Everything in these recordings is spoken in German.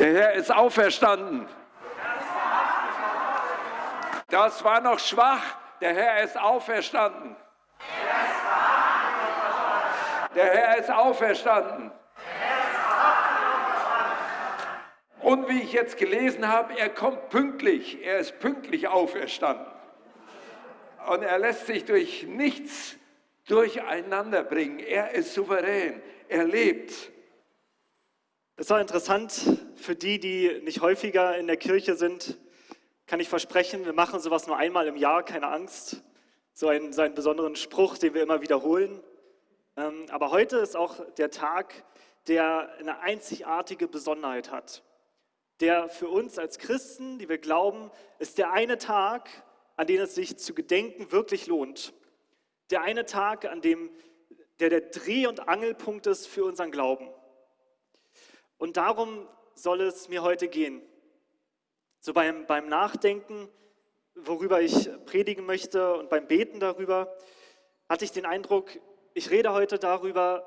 Der Herr ist auferstanden. Das war noch schwach. Der Herr ist auferstanden. Der Herr ist auferstanden. Und wie ich jetzt gelesen habe, er kommt pünktlich. Er ist pünktlich auferstanden. Und er lässt sich durch nichts durcheinander bringen. Er ist souverän. Er lebt. Das war interessant für die, die nicht häufiger in der Kirche sind. Kann ich versprechen, wir machen sowas nur einmal im Jahr, keine Angst. So einen, so einen besonderen Spruch, den wir immer wiederholen. Ähm, aber heute ist auch der Tag, der eine einzigartige Besonderheit hat. Der für uns als Christen, die wir glauben, ist der eine Tag, an dem es sich zu gedenken wirklich lohnt. Der eine Tag, an dem der der Dreh- und Angelpunkt ist für unseren Glauben. Und darum soll es mir heute gehen. So beim, beim Nachdenken, worüber ich predigen möchte und beim Beten darüber, hatte ich den Eindruck, ich rede heute darüber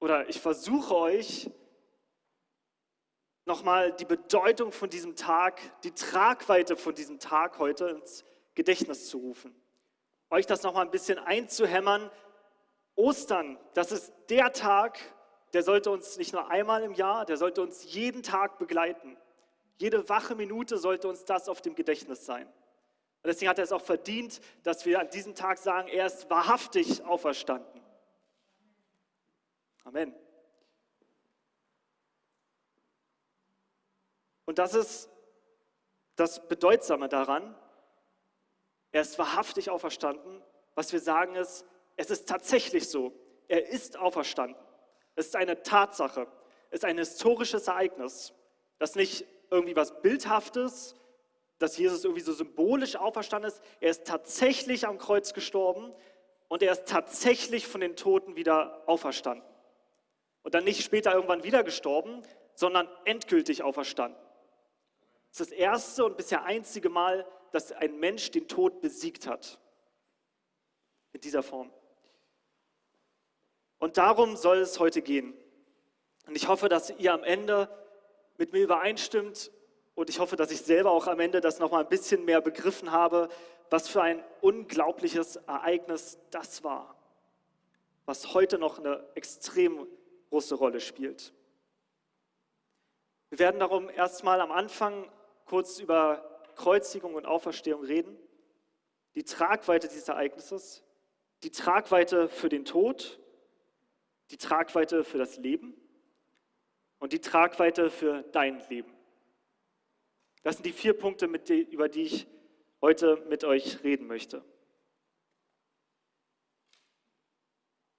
oder ich versuche euch nochmal die Bedeutung von diesem Tag, die Tragweite von diesem Tag heute ins Gedächtnis zu rufen. Euch das nochmal ein bisschen einzuhämmern. Ostern, das ist der Tag, der sollte uns nicht nur einmal im Jahr, der sollte uns jeden Tag begleiten. Jede wache Minute sollte uns das auf dem Gedächtnis sein. Und deswegen hat er es auch verdient, dass wir an diesem Tag sagen, er ist wahrhaftig auferstanden. Amen. Und das ist das Bedeutsame daran. Er ist wahrhaftig auferstanden. Was wir sagen ist, es ist tatsächlich so. Er ist auferstanden. Es ist eine Tatsache. Es ist ein historisches Ereignis, das nicht irgendwie was Bildhaftes, dass Jesus irgendwie so symbolisch auferstanden ist. Er ist tatsächlich am Kreuz gestorben und er ist tatsächlich von den Toten wieder auferstanden. Und dann nicht später irgendwann wieder gestorben, sondern endgültig auferstanden. Das ist das erste und bisher einzige Mal, dass ein Mensch den Tod besiegt hat. In dieser Form. Und darum soll es heute gehen. Und ich hoffe, dass ihr am Ende mit mir übereinstimmt und ich hoffe, dass ich selber auch am Ende das nochmal ein bisschen mehr begriffen habe, was für ein unglaubliches Ereignis das war, was heute noch eine extrem große Rolle spielt. Wir werden darum erstmal am Anfang kurz über Kreuzigung und Auferstehung reden, die Tragweite dieses Ereignisses, die Tragweite für den Tod, die Tragweite für das Leben und die Tragweite für dein Leben. Das sind die vier Punkte, über die ich heute mit euch reden möchte.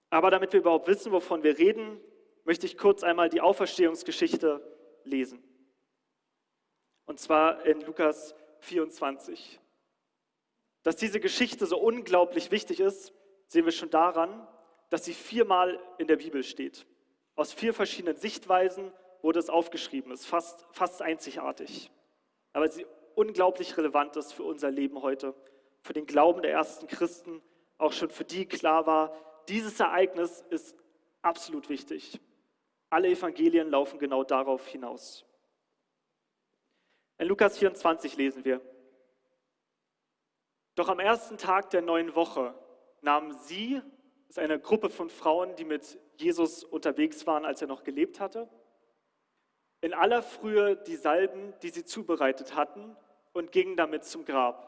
Aber damit wir überhaupt wissen, wovon wir reden, möchte ich kurz einmal die Auferstehungsgeschichte lesen. Und zwar in Lukas 24. Dass diese Geschichte so unglaublich wichtig ist, sehen wir schon daran, dass sie viermal in der Bibel steht. Aus vier verschiedenen Sichtweisen wurde es aufgeschrieben. Es ist fast, fast einzigartig. Aber sie unglaublich relevant ist für unser Leben heute, für den Glauben der ersten Christen, auch schon für die klar war, dieses Ereignis ist absolut wichtig. Alle Evangelien laufen genau darauf hinaus. In Lukas 24 lesen wir, doch am ersten Tag der neuen Woche nahmen sie ist eine Gruppe von Frauen, die mit Jesus unterwegs waren, als er noch gelebt hatte. In aller Frühe die Salben, die sie zubereitet hatten, und gingen damit zum Grab.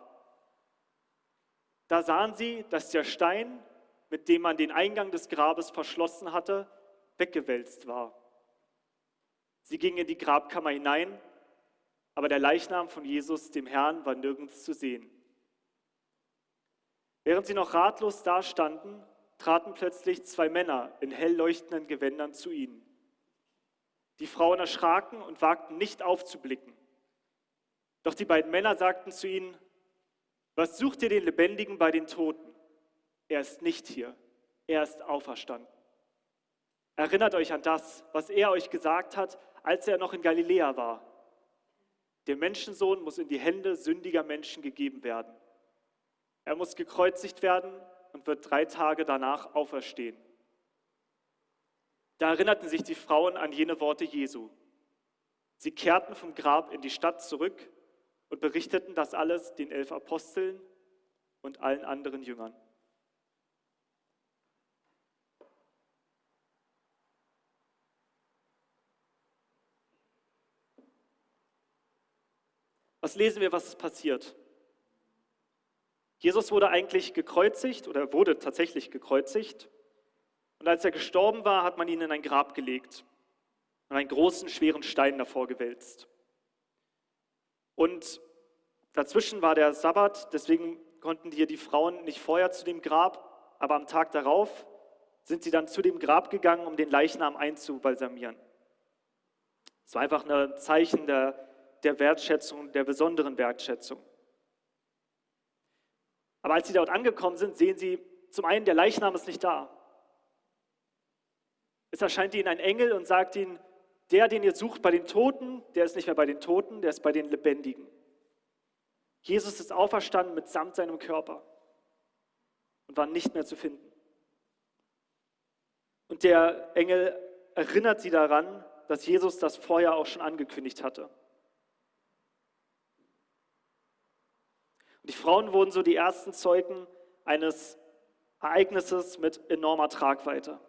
Da sahen sie, dass der Stein, mit dem man den Eingang des Grabes verschlossen hatte, weggewälzt war. Sie gingen in die Grabkammer hinein, aber der Leichnam von Jesus, dem Herrn, war nirgends zu sehen. Während sie noch ratlos dastanden, traten plötzlich zwei Männer in hell leuchtenden Gewändern zu ihnen. Die Frauen erschraken und wagten nicht aufzublicken. Doch die beiden Männer sagten zu ihnen, was sucht ihr den Lebendigen bei den Toten? Er ist nicht hier, er ist auferstanden. Erinnert euch an das, was er euch gesagt hat, als er noch in Galiläa war. Der Menschensohn muss in die Hände sündiger Menschen gegeben werden. Er muss gekreuzigt werden und wird drei Tage danach auferstehen. Da erinnerten sich die Frauen an jene Worte Jesu. Sie kehrten vom Grab in die Stadt zurück und berichteten das alles den elf Aposteln und allen anderen Jüngern. Was lesen wir, was ist passiert? Jesus wurde eigentlich gekreuzigt oder wurde tatsächlich gekreuzigt. Und als er gestorben war, hat man ihn in ein Grab gelegt und einen großen, schweren Stein davor gewälzt. Und dazwischen war der Sabbat, deswegen konnten hier die Frauen nicht vorher zu dem Grab, aber am Tag darauf sind sie dann zu dem Grab gegangen, um den Leichnam einzubalsamieren. Es war einfach ein Zeichen der, der Wertschätzung, der besonderen Wertschätzung. Aber als sie dort angekommen sind, sehen sie zum einen, der Leichnam ist nicht da. Es erscheint ihnen ein Engel und sagt ihnen, der, den ihr sucht bei den Toten, der ist nicht mehr bei den Toten, der ist bei den Lebendigen. Jesus ist auferstanden mitsamt seinem Körper und war nicht mehr zu finden. Und der Engel erinnert sie daran, dass Jesus das vorher auch schon angekündigt hatte. Und die Frauen wurden so die ersten Zeugen eines Ereignisses mit enormer Tragweite.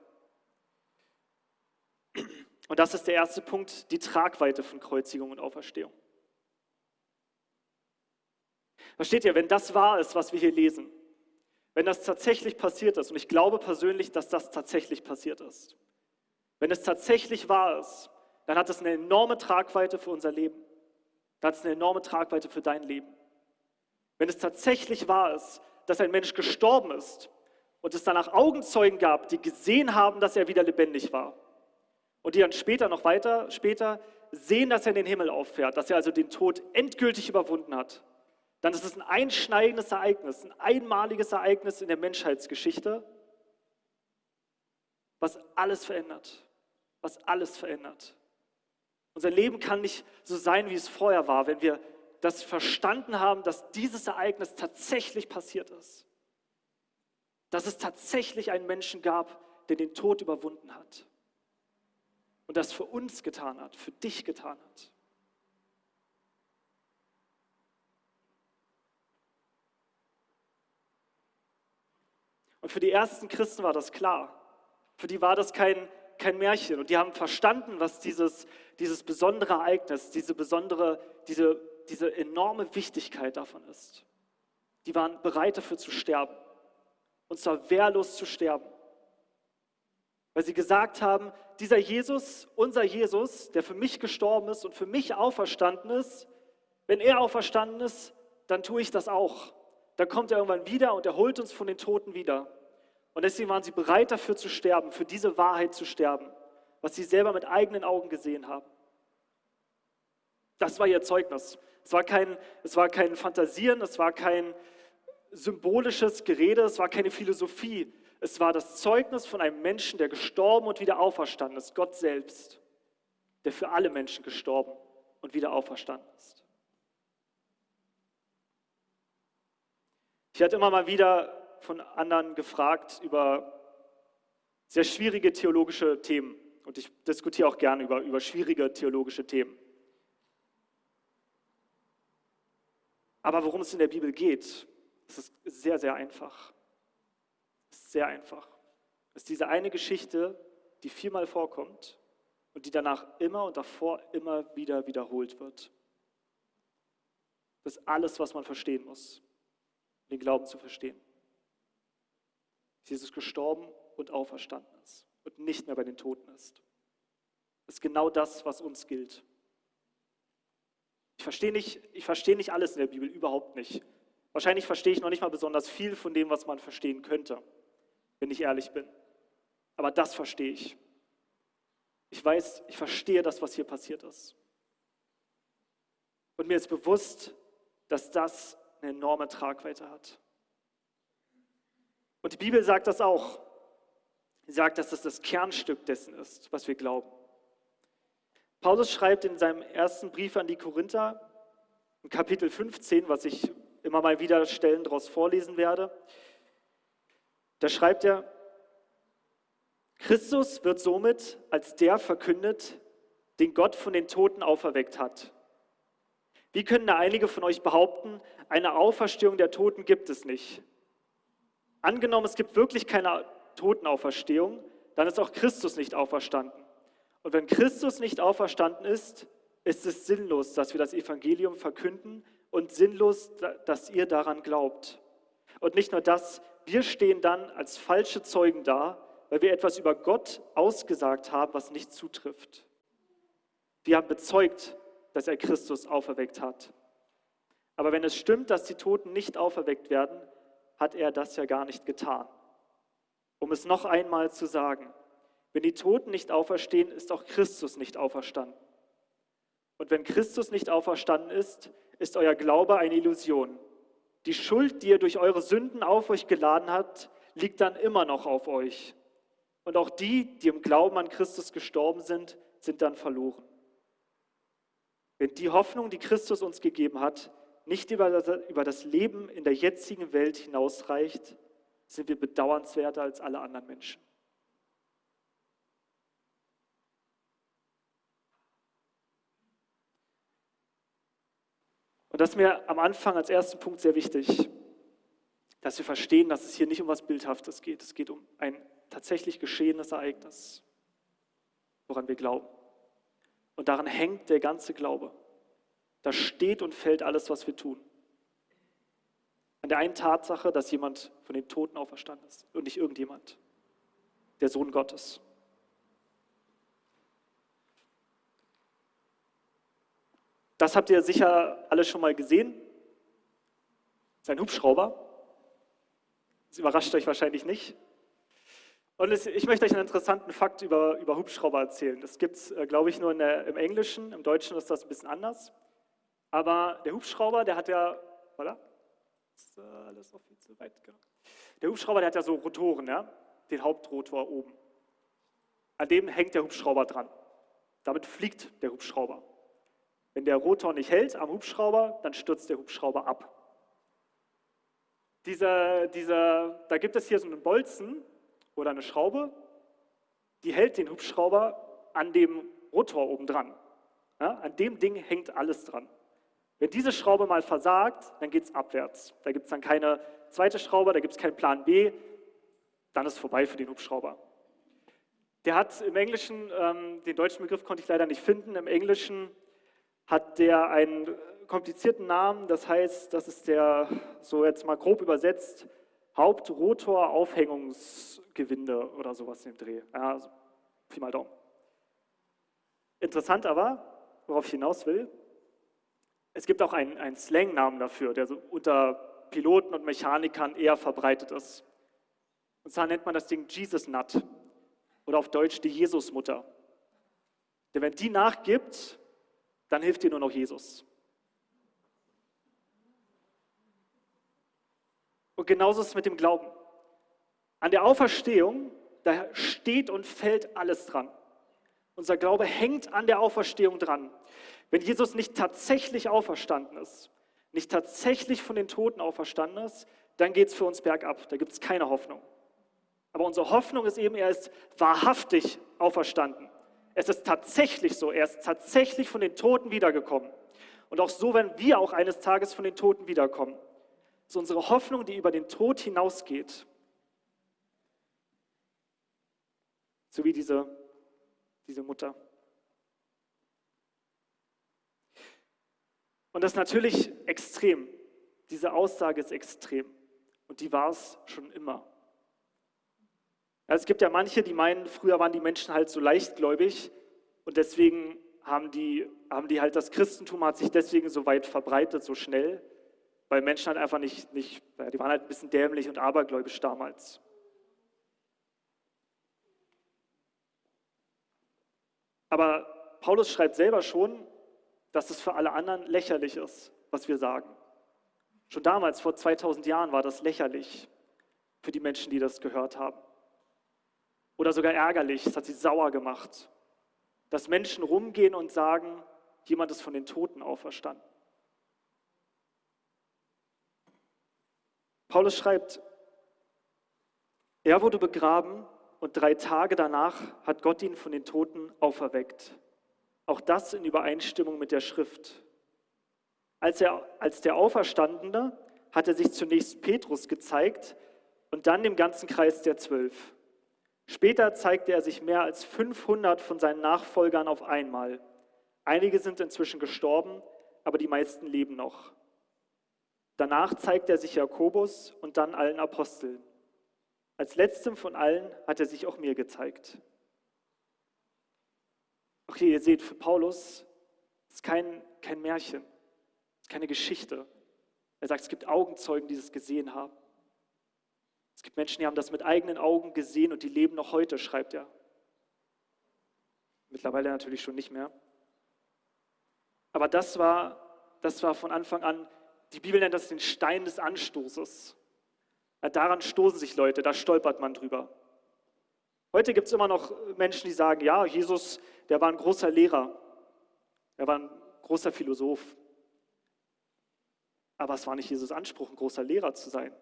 Und das ist der erste Punkt, die Tragweite von Kreuzigung und Auferstehung. Versteht ihr, wenn das wahr ist, was wir hier lesen, wenn das tatsächlich passiert ist, und ich glaube persönlich, dass das tatsächlich passiert ist, wenn es tatsächlich wahr ist, dann hat es eine enorme Tragweite für unser Leben. Dann hat es eine enorme Tragweite für dein Leben. Wenn es tatsächlich wahr ist, dass ein Mensch gestorben ist und es danach Augenzeugen gab, die gesehen haben, dass er wieder lebendig war und die dann später, noch weiter später, sehen, dass er in den Himmel auffährt, dass er also den Tod endgültig überwunden hat, dann ist es ein einschneidendes Ereignis, ein einmaliges Ereignis in der Menschheitsgeschichte, was alles verändert, was alles verändert. Unser Leben kann nicht so sein, wie es vorher war, wenn wir das verstanden haben, dass dieses Ereignis tatsächlich passiert ist. Dass es tatsächlich einen Menschen gab, der den Tod überwunden hat. Und das für uns getan hat, für dich getan hat. Und für die ersten Christen war das klar. Für die war das kein, kein Märchen. Und die haben verstanden, was dieses, dieses besondere Ereignis, diese besondere, diese diese enorme Wichtigkeit davon ist. Die waren bereit dafür zu sterben. Und zwar wehrlos zu sterben. Weil sie gesagt haben, dieser Jesus, unser Jesus, der für mich gestorben ist und für mich auferstanden ist, wenn er auferstanden ist, dann tue ich das auch. Dann kommt er irgendwann wieder und er holt uns von den Toten wieder. Und deswegen waren sie bereit dafür zu sterben, für diese Wahrheit zu sterben, was sie selber mit eigenen Augen gesehen haben. Das war ihr Zeugnis. Es war kein, es war kein Fantasieren, es war kein symbolisches Gerede, es war keine Philosophie. Es war das Zeugnis von einem Menschen, der gestorben und wieder auferstanden ist, Gott selbst, der für alle Menschen gestorben und wieder auferstanden ist. Ich werde immer mal wieder von anderen gefragt über sehr schwierige theologische Themen. Und ich diskutiere auch gerne über, über schwierige theologische Themen. Aber worum es in der Bibel geht, das ist sehr, sehr einfach. Sehr einfach. Es ist diese eine Geschichte, die viermal vorkommt und die danach immer und davor immer wieder wiederholt wird. Das ist alles, was man verstehen muss, um den Glauben zu verstehen. Jesus gestorben und auferstanden ist und nicht mehr bei den Toten ist. Das ist genau das, was uns gilt. Ich verstehe nicht, ich verstehe nicht alles in der Bibel, überhaupt nicht. Wahrscheinlich verstehe ich noch nicht mal besonders viel von dem, was man verstehen könnte, wenn ich ehrlich bin. Aber das verstehe ich. Ich weiß, ich verstehe das, was hier passiert ist. Und mir ist bewusst, dass das eine enorme Tragweite hat. Und die Bibel sagt das auch. Sie sagt, dass das das Kernstück dessen ist, was wir glauben. Paulus schreibt in seinem ersten Brief an die Korinther, in Kapitel 15, was ich immer mal wieder Stellen daraus vorlesen werde, da schreibt er, Christus wird somit als der verkündet, den Gott von den Toten auferweckt hat. Wie können da einige von euch behaupten, eine Auferstehung der Toten gibt es nicht? Angenommen, es gibt wirklich keine Totenauferstehung, dann ist auch Christus nicht auferstanden. Und wenn Christus nicht auferstanden ist, ist es sinnlos, dass wir das Evangelium verkünden und sinnlos, dass ihr daran glaubt. Und nicht nur das, wir stehen dann als falsche Zeugen da, weil wir etwas über Gott ausgesagt haben, was nicht zutrifft. Wir haben bezeugt, dass er Christus auferweckt hat. Aber wenn es stimmt, dass die Toten nicht auferweckt werden, hat er das ja gar nicht getan. Um es noch einmal zu sagen, wenn die Toten nicht auferstehen, ist auch Christus nicht auferstanden. Und wenn Christus nicht auferstanden ist, ist euer Glaube eine Illusion. Die Schuld, die ihr durch eure Sünden auf euch geladen habt, liegt dann immer noch auf euch. Und auch die, die im Glauben an Christus gestorben sind, sind dann verloren. Wenn die Hoffnung, die Christus uns gegeben hat, nicht über das, Leben in der jetzigen Welt hinausreicht, sind wir bedauernswerter als alle anderen Menschen. Und das ist mir am Anfang als ersten Punkt sehr wichtig, dass wir verstehen, dass es hier nicht um was Bildhaftes geht. Es geht um ein tatsächlich geschehenes Ereignis, woran wir glauben. Und daran hängt der ganze Glaube. Da steht und fällt alles, was wir tun. An der einen Tatsache, dass jemand von den Toten auferstanden ist und nicht irgendjemand, der Sohn Gottes. Das habt ihr sicher alle schon mal gesehen. Sein Hubschrauber. Das überrascht euch wahrscheinlich nicht. Und ich möchte euch einen interessanten Fakt über, über Hubschrauber erzählen. Das gibt es, äh, glaube ich, nur der, im Englischen. Im Deutschen ist das ein bisschen anders. Aber der Hubschrauber, der hat ja, voilà, ist äh, alles noch viel zu weit, genau. Der Hubschrauber, der hat ja so Rotoren, ja, den Hauptrotor oben. An dem hängt der Hubschrauber dran. Damit fliegt der Hubschrauber. Wenn der Rotor nicht hält am Hubschrauber, dann stürzt der Hubschrauber ab. Dieser, dieser, da gibt es hier so einen Bolzen oder eine Schraube, die hält den Hubschrauber an dem Rotor oben dran. Ja, an dem Ding hängt alles dran. Wenn diese Schraube mal versagt, dann geht es abwärts. Da gibt es dann keine zweite Schraube, da gibt es keinen Plan B, dann ist es vorbei für den Hubschrauber. Der hat im Englischen, ähm, den deutschen Begriff konnte ich leider nicht finden, im Englischen hat der einen komplizierten Namen, das heißt, das ist der, so jetzt mal grob übersetzt, Hauptrotoraufhängungsgewinde oder sowas dem Dreh. Ja, also, Pi mal Daumen. Interessant aber, worauf ich hinaus will, es gibt auch einen, einen Slang-Namen dafür, der so unter Piloten und Mechanikern eher verbreitet ist. Und zwar nennt man das Ding Jesus Nut oder auf Deutsch die Jesusmutter. Denn wenn die nachgibt, dann hilft dir nur noch Jesus. Und genauso ist es mit dem Glauben. An der Auferstehung, da steht und fällt alles dran. Unser Glaube hängt an der Auferstehung dran. Wenn Jesus nicht tatsächlich auferstanden ist, nicht tatsächlich von den Toten auferstanden ist, dann geht es für uns bergab. Da gibt es keine Hoffnung. Aber unsere Hoffnung ist eben, er ist wahrhaftig auferstanden. Es ist tatsächlich so, er ist tatsächlich von den Toten wiedergekommen. Und auch so werden wir auch eines Tages von den Toten wiederkommen. Das ist unsere Hoffnung, die über den Tod hinausgeht. So wie diese, diese Mutter. Und das ist natürlich extrem. Diese Aussage ist extrem. Und die war es schon immer. Es gibt ja manche, die meinen, früher waren die Menschen halt so leichtgläubig und deswegen haben die, haben die halt das Christentum hat sich deswegen so weit verbreitet, so schnell, weil Menschen halt einfach nicht, nicht die waren halt ein bisschen dämlich und abergläubisch damals. Aber Paulus schreibt selber schon, dass es für alle anderen lächerlich ist, was wir sagen. Schon damals, vor 2000 Jahren, war das lächerlich für die Menschen, die das gehört haben oder sogar ärgerlich, es hat sie sauer gemacht, dass Menschen rumgehen und sagen, jemand ist von den Toten auferstanden. Paulus schreibt, er wurde begraben und drei Tage danach hat Gott ihn von den Toten auferweckt. Auch das in Übereinstimmung mit der Schrift. Als, er, als der Auferstandene hat er sich zunächst Petrus gezeigt und dann dem ganzen Kreis der Zwölf. Später zeigte er sich mehr als 500 von seinen Nachfolgern auf einmal. Einige sind inzwischen gestorben, aber die meisten leben noch. Danach zeigt er sich Jakobus und dann allen Aposteln. Als letztem von allen hat er sich auch mir gezeigt. Okay, ihr seht, für Paulus ist kein, kein Märchen, ist keine Geschichte. Er sagt, es gibt Augenzeugen, die es gesehen haben. Es gibt Menschen, die haben das mit eigenen Augen gesehen und die leben noch heute, schreibt er. Mittlerweile natürlich schon nicht mehr. Aber das war, das war von Anfang an, die Bibel nennt das den Stein des Anstoßes. Daran stoßen sich Leute, da stolpert man drüber. Heute gibt es immer noch Menschen, die sagen, ja, Jesus, der war ein großer Lehrer, er war ein großer Philosoph. Aber es war nicht Jesus Anspruch, ein großer Lehrer zu sein.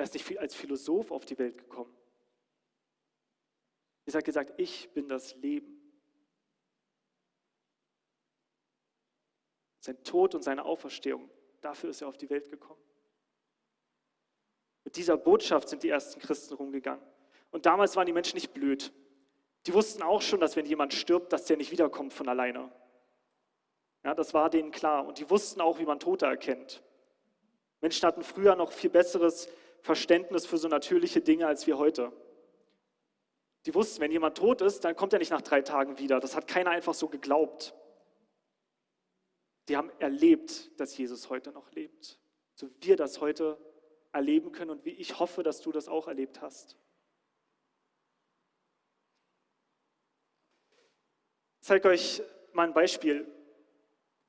Er ist nicht als Philosoph auf die Welt gekommen. Jesus hat gesagt, ich bin das Leben. Sein Tod und seine Auferstehung, dafür ist er auf die Welt gekommen. Mit dieser Botschaft sind die ersten Christen rumgegangen. Und damals waren die Menschen nicht blöd. Die wussten auch schon, dass wenn jemand stirbt, dass der nicht wiederkommt von alleine. Ja, das war denen klar. Und die wussten auch, wie man Tote erkennt. Menschen hatten früher noch viel besseres Verständnis für so natürliche Dinge als wir heute. Die wussten, wenn jemand tot ist, dann kommt er nicht nach drei Tagen wieder. Das hat keiner einfach so geglaubt. Die haben erlebt, dass Jesus heute noch lebt. So wie wir das heute erleben können und wie ich hoffe, dass du das auch erlebt hast. Ich zeige euch mal ein Beispiel.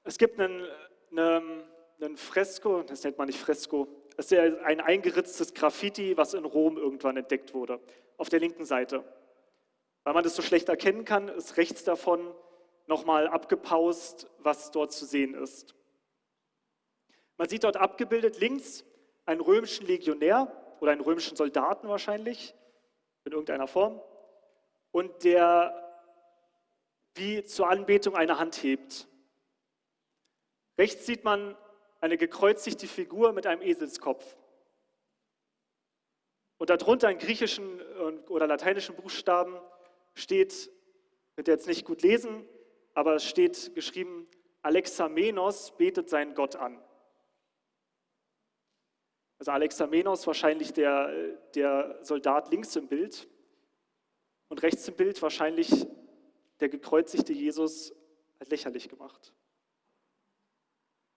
Es gibt einen, einen, einen Fresko, das nennt man nicht Fresko, das ist ein eingeritztes Graffiti, was in Rom irgendwann entdeckt wurde, auf der linken Seite. Weil man das so schlecht erkennen kann, ist rechts davon nochmal abgepaust, was dort zu sehen ist. Man sieht dort abgebildet links einen römischen Legionär oder einen römischen Soldaten wahrscheinlich, in irgendeiner Form, und der wie zur Anbetung eine Hand hebt. Rechts sieht man eine gekreuzigte Figur mit einem Eselskopf. Und darunter in griechischen oder lateinischen Buchstaben steht, wird jetzt nicht gut lesen, aber es steht geschrieben, Alexamenos betet seinen Gott an. Also Alexamenos wahrscheinlich der, der Soldat links im Bild und rechts im Bild wahrscheinlich der gekreuzigte Jesus hat lächerlich gemacht.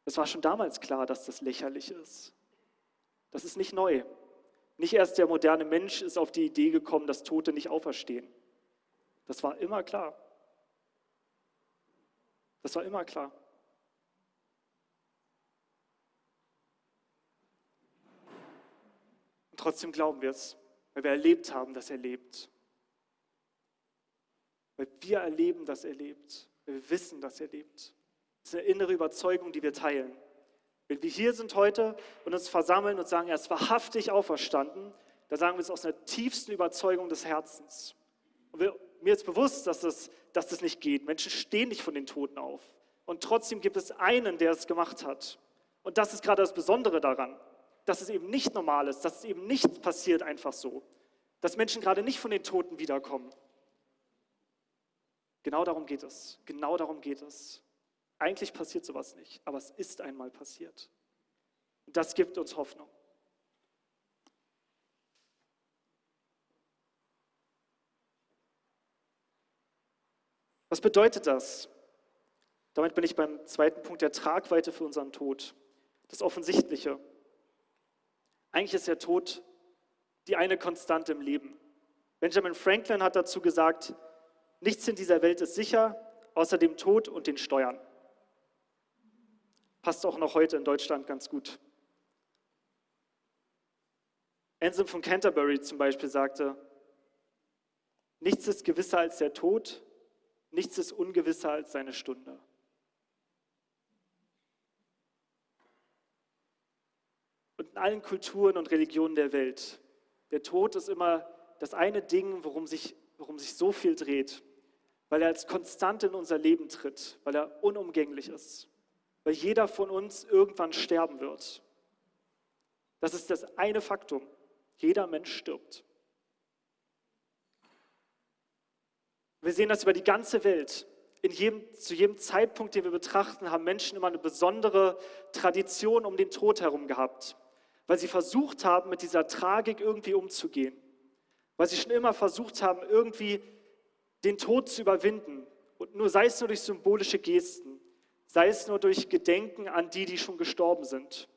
Es war schon damals klar, dass das lächerlich ist. Das ist nicht neu. Nicht erst der moderne Mensch ist auf die Idee gekommen, dass Tote nicht auferstehen. Das war immer klar. Das war immer klar. Und trotzdem glauben wir es, weil wir erlebt haben, dass er lebt. Weil wir erleben, dass er lebt. Weil wir wissen, dass er lebt. Das ist eine innere Überzeugung, die wir teilen. Wenn wir hier sind heute und uns versammeln und sagen, er ist wahrhaftig auferstanden, dann sagen wir es aus einer tiefsten Überzeugung des Herzens. Und wir, mir ist bewusst, dass das, dass das nicht geht. Menschen stehen nicht von den Toten auf. Und trotzdem gibt es einen, der es gemacht hat. Und das ist gerade das Besondere daran, dass es eben nicht normal ist, dass es eben nicht passiert einfach so. Dass Menschen gerade nicht von den Toten wiederkommen. Genau darum geht es. Genau darum geht es. Eigentlich passiert sowas nicht, aber es ist einmal passiert. Das gibt uns Hoffnung. Was bedeutet das? Damit bin ich beim zweiten Punkt der Tragweite für unseren Tod. Das Offensichtliche. Eigentlich ist der Tod die eine Konstante im Leben. Benjamin Franklin hat dazu gesagt, nichts in dieser Welt ist sicher, außer dem Tod und den Steuern. Passt auch noch heute in Deutschland ganz gut. Anselm von Canterbury zum Beispiel sagte, nichts ist gewisser als der Tod, nichts ist ungewisser als seine Stunde. Und in allen Kulturen und Religionen der Welt, der Tod ist immer das eine Ding, worum sich, worum sich so viel dreht. weil er als konstant in unser Leben tritt, weil er unumgänglich ist, weil jeder von uns irgendwann sterben wird. Das ist das eine Faktum. Jeder Mensch stirbt. Wir sehen das über die ganze Welt. Jedem, zu jedem Zeitpunkt, den wir betrachten, haben Menschen immer eine besondere Tradition um den Tod herum gehabt, weil sie versucht haben, mit dieser Tragik irgendwie umzugehen, weil sie schon immer versucht haben, irgendwie den Tod zu überwinden. Und nur sei es nur durch symbolische Gesten, sei es nur durch Gedenken an die, die schon gestorben sind.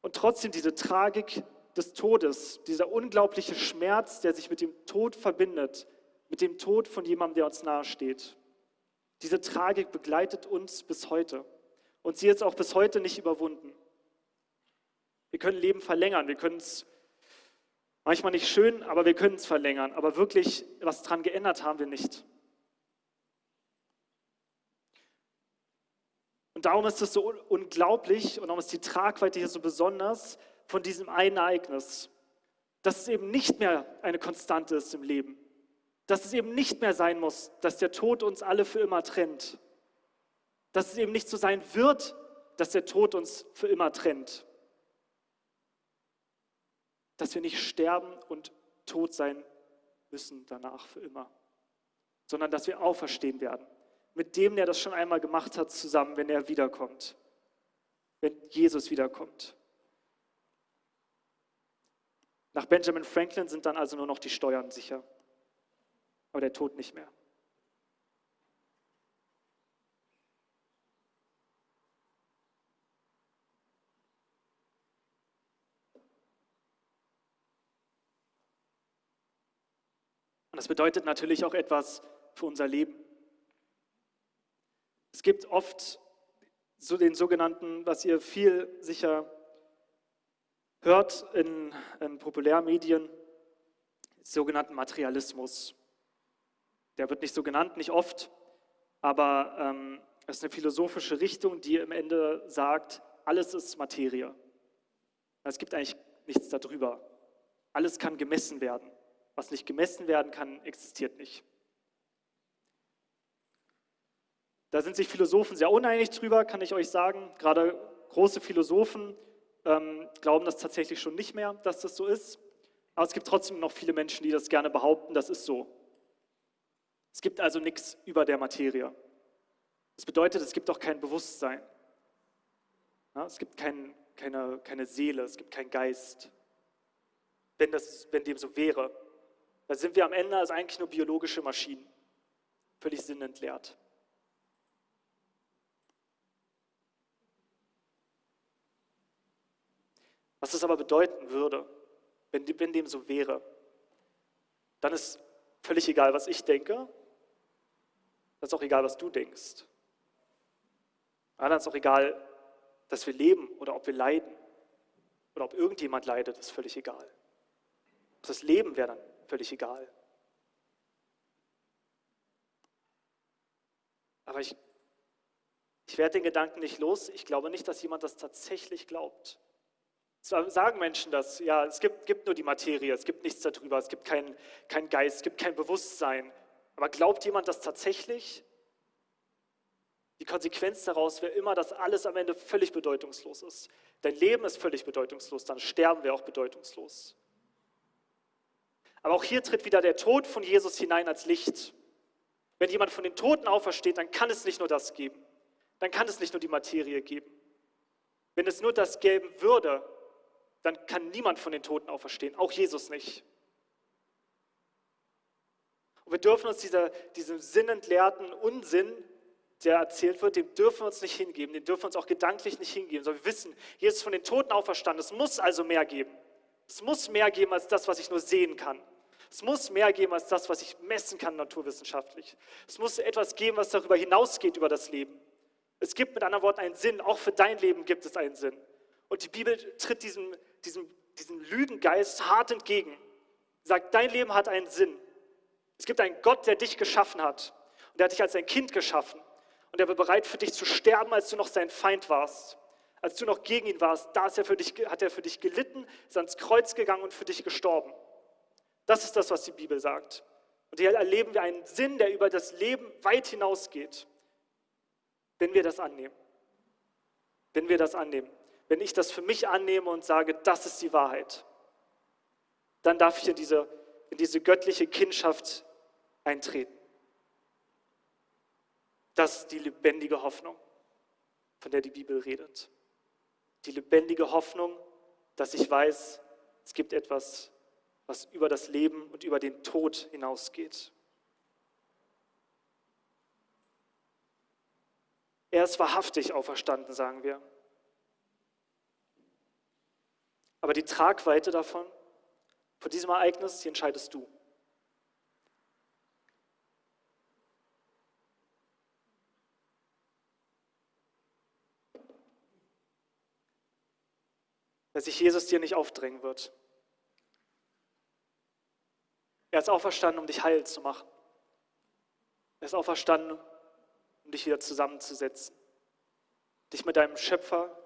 Und trotzdem diese Tragik des Todes, dieser unglaubliche Schmerz, der sich mit dem Tod verbindet, mit dem Tod von jemandem, der uns nahesteht. Diese Tragik begleitet uns bis heute. Und sie ist auch bis heute nicht überwunden. Wir können Leben verlängern, wir können es manchmal nicht schön, aber wir können es verlängern. Aber wirklich was daran geändert haben wir nicht. Und darum ist es so unglaublich und darum ist die Tragweite hier so besonders von diesem einen Ereignis, dass es eben nicht mehr eine Konstante ist im Leben, dass es eben nicht mehr sein muss, dass der Tod uns alle für immer trennt, dass es eben nicht so sein wird, dass der Tod uns für immer trennt, dass wir nicht sterben und tot sein müssen danach für immer, sondern dass wir auferstehen werden mit dem, der das schon einmal gemacht hat, zusammen, wenn er wiederkommt, wenn Jesus wiederkommt. Nach Benjamin Franklin sind dann also nur noch die Steuern sicher, aber der Tod nicht mehr. Und das bedeutet natürlich auch etwas für unser Leben. Es gibt oft so den sogenannten, was ihr viel sicher hört in, in Populärmedien, sogenannten Materialismus. Der wird nicht so genannt, nicht oft, aber ähm, es ist eine philosophische Richtung, die im Ende sagt, alles ist Materie. Es gibt eigentlich nichts darüber. Alles kann gemessen werden. Was nicht gemessen werden kann, existiert nicht. Da sind sich Philosophen sehr uneinig drüber, kann ich euch sagen. Gerade große Philosophen ähm, glauben das tatsächlich schon nicht mehr, dass das so ist. Aber es gibt trotzdem noch viele Menschen, die das gerne behaupten, das ist so. Es gibt also nichts über der Materie. Das bedeutet, es gibt auch kein Bewusstsein. Ja, es gibt kein, keine, keine Seele, es gibt keinen Geist. Wenn, das, wenn dem so wäre, dann sind wir am Ende als eigentlich nur biologische Maschinen, völlig sinnentleert. Was es aber bedeuten würde, wenn, wenn dem so wäre, dann ist völlig egal, was ich denke, dann ist auch egal, was du denkst. dann ist auch egal, dass wir leben oder ob wir leiden oder ob irgendjemand leidet, ist völlig egal. Das Leben wäre dann völlig egal. Aber ich, ich werde den Gedanken nicht los. Ich glaube nicht, dass jemand das tatsächlich glaubt. Zwar sagen Menschen das, ja, es gibt, gibt nur die Materie, es gibt nichts darüber, es gibt keinen kein Geist, es gibt kein Bewusstsein. Aber glaubt jemand das tatsächlich? Die Konsequenz daraus wäre immer, dass alles am Ende völlig bedeutungslos ist. Dein Leben ist völlig bedeutungslos, dann sterben wir auch bedeutungslos. Aber auch hier tritt wieder der Tod von Jesus hinein als Licht. Wenn jemand von den Toten aufersteht, dann kann es nicht nur das geben. Dann kann es nicht nur die Materie geben. Wenn es nur das geben würde, dann kann niemand von den Toten auferstehen, auch Jesus nicht. Und wir dürfen uns dieser, diesem sinnentleerten Unsinn, der erzählt wird, dem dürfen wir uns nicht hingeben, dem dürfen wir uns auch gedanklich nicht hingeben, sondern wir wissen, Jesus ist von den Toten auferstanden, es muss also mehr geben. Es muss mehr geben als das, was ich nur sehen kann. Es muss mehr geben als das, was ich messen kann naturwissenschaftlich. Es muss etwas geben, was darüber hinausgeht über das Leben. Es gibt mit anderen Worten einen Sinn, auch für dein Leben gibt es einen Sinn. Und die Bibel tritt diesem, diesem, diesem Lügengeist hart entgegen. Sagt, dein Leben hat einen Sinn. Es gibt einen Gott, der dich geschaffen hat. Und der hat dich als ein Kind geschaffen. Und er war bereit für dich zu sterben, als du noch sein Feind warst. Als du noch gegen ihn warst, da er für dich, hat er für dich gelitten, ist ans Kreuz gegangen und für dich gestorben. Das ist das, was die Bibel sagt. Und hier erleben wir einen Sinn, der über das Leben weit hinausgeht, wenn wir das annehmen. Wenn wir das annehmen. Wenn ich das für mich annehme und sage, das ist die Wahrheit, dann darf ich in diese, in diese göttliche Kindschaft eintreten. Das ist die lebendige Hoffnung, von der die Bibel redet. Die lebendige Hoffnung, dass ich weiß, es gibt etwas, was über das Leben und über den Tod hinausgeht. Er ist wahrhaftig auferstanden, sagen wir. Aber die Tragweite davon, von diesem Ereignis, die entscheidest du. Dass sich Jesus dir nicht aufdrängen wird. Er ist auferstanden, um dich heil zu machen. Er ist auferstanden, um dich wieder zusammenzusetzen. Dich mit deinem Schöpfer,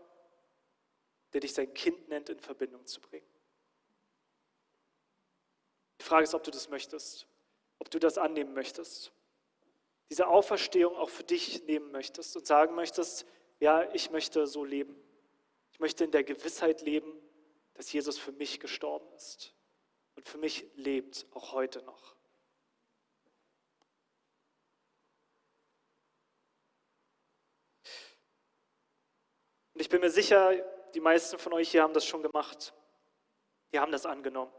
der dich sein Kind nennt, in Verbindung zu bringen. Die Frage ist, ob du das möchtest, ob du das annehmen möchtest. Diese Auferstehung auch für dich nehmen möchtest und sagen möchtest, ja, ich möchte so leben. Ich möchte in der Gewissheit leben, dass Jesus für mich gestorben ist und für mich lebt, auch heute noch. Und ich bin mir sicher, die meisten von euch hier haben das schon gemacht. Die haben das angenommen.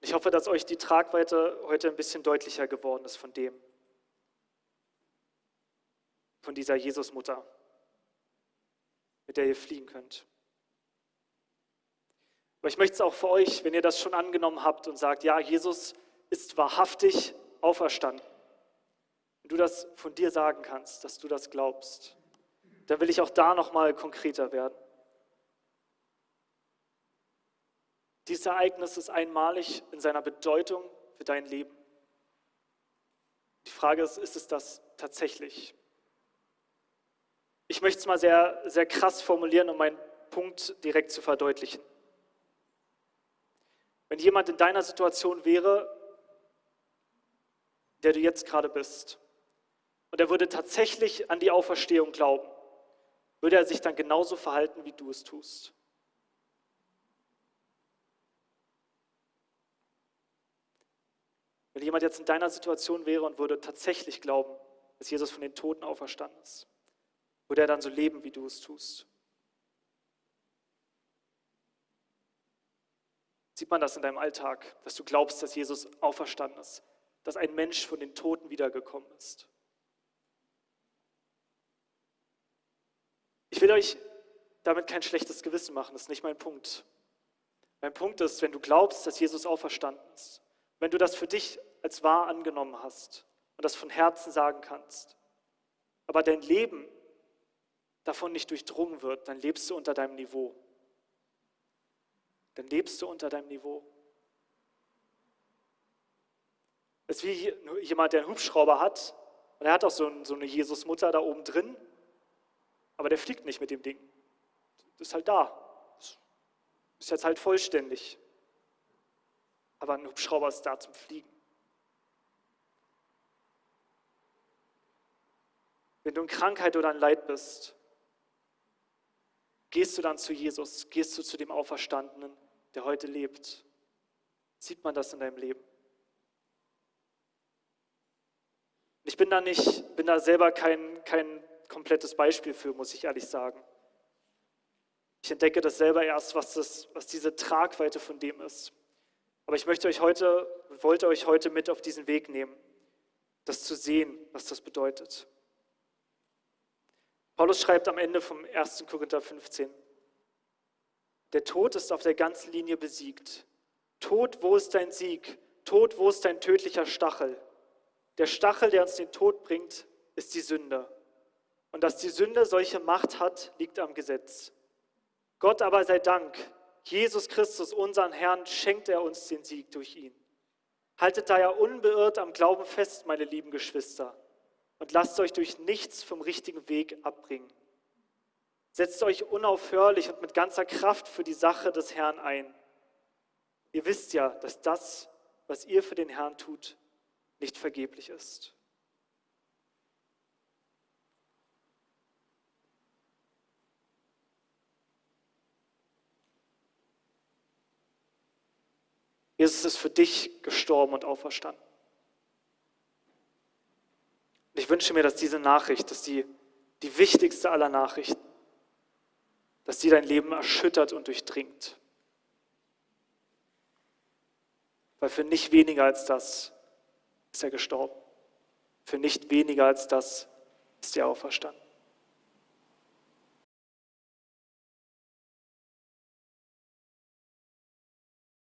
Ich hoffe, dass euch die Tragweite heute ein bisschen deutlicher geworden ist von dem, von dieser Jesusmutter, mit der ihr fliehen könnt. Aber ich möchte es auch für euch, wenn ihr das schon angenommen habt und sagt, ja, Jesus ist wahrhaftig auferstanden. Wenn du das von dir sagen kannst, dass du das glaubst, dann will ich auch da nochmal konkreter werden. Dieses Ereignis ist einmalig in seiner Bedeutung für dein Leben. Die Frage ist, ist es das tatsächlich? Ich möchte es mal sehr, sehr krass formulieren, um meinen Punkt direkt zu verdeutlichen. Wenn jemand in deiner Situation wäre, der du jetzt gerade bist, und er würde tatsächlich an die Auferstehung glauben, würde er sich dann genauso verhalten, wie du es tust. Wenn jemand jetzt in deiner Situation wäre und würde tatsächlich glauben, dass Jesus von den Toten auferstanden ist, würde er dann so leben, wie du es tust? Sieht man das in deinem Alltag, dass du glaubst, dass Jesus auferstanden ist, dass ein Mensch von den Toten wiedergekommen ist? Ich will euch damit kein schlechtes Gewissen machen, das ist nicht mein Punkt. Mein Punkt ist, wenn du glaubst, dass Jesus auferstanden ist, wenn du das für dich als wahr angenommen hast und das von Herzen sagen kannst, aber dein Leben davon nicht durchdrungen wird, dann lebst du unter deinem Niveau dann lebst du unter deinem Niveau. Es ist wie jemand, der einen Hubschrauber hat und er hat auch so, eine Jesusmutter da oben drin, aber der fliegt nicht mit dem Ding. Das ist halt da. Ist jetzt halt vollständig. Aber ein Hubschrauber ist da zum Fliegen. Wenn du in Krankheit oder in Leid bist, gehst du dann zu Jesus, gehst du zu dem Auferstandenen der heute lebt? Sieht man das in deinem Leben? Ich bin da nicht, bin da selber kein, kein komplettes Beispiel für, muss ich ehrlich sagen. Ich entdecke das selber erst, was, das, was diese Tragweite von dem ist. Aber ich möchte euch heute, wollte euch heute mit auf diesen Weg nehmen, das zu sehen, was das bedeutet. Paulus schreibt am Ende vom 1. Korinther 15, der Tod ist auf der ganzen Linie besiegt. Tod, wo ist dein Sieg? Tod, wo ist dein tödlicher Stachel? Der Stachel, der uns den Tod bringt, ist die Sünde. Und dass die Sünde solche Macht hat, liegt am Gesetz. Gott aber sei Dank, Jesus Christus, unseren Herrn, schenkt er uns den Sieg durch ihn. Haltet daher unbeirrt am Glauben fest, meine lieben Geschwister, und lasst euch durch nichts vom richtigen Weg abbringen. Setzt euch unaufhörlich und mit ganzer Kraft für die Sache des Herrn ein. Ihr wisst ja, dass das, was ihr für den Herrn tut, nicht vergeblich ist. Jesus ist für dich gestorben und auferstanden. Und ich wünsche mir, dass diese Nachricht, dass die, die wichtigste aller Nachrichten, dass die dein Leben erschüttert und durchdringt. Weil für nicht weniger als das ist er gestorben. Für nicht weniger als das ist er auferstanden.